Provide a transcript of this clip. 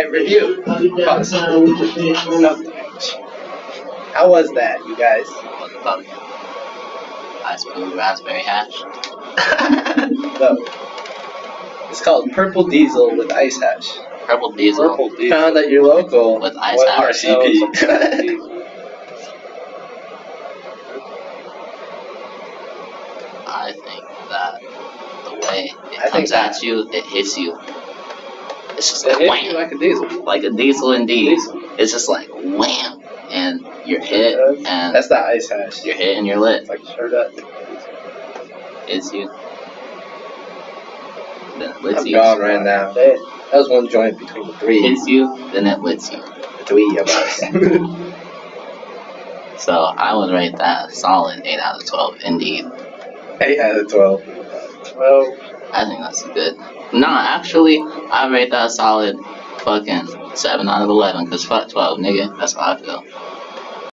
Alright, review. Pause. No damage. How was that, you guys? What? Ice blue raspberry hash. so, it's called Purple Diesel with Ice Hash. Purple diesel. Purple diesel. Found at your local With Ice what Hash. sells- I think that the way it I think comes that- at you, it hits you. It's just like wham. like a diesel. Like a diesel indeed. Diesel. It's just like wham. And you're hit and That's the Ice Hash. you're hit and you're lit. It's like sure does. It's you. Then it lits I'm you. gone right now. That that was one joint between the three. Hits you, then it lits you. The three of us. So I would rate that a solid 8 out of 12 indeed. 8 out of 12. Well, I think that's good. Nah, actually, I rate that solid fucking 7 out of 11, cause fuck 12, nigga. That's how I feel.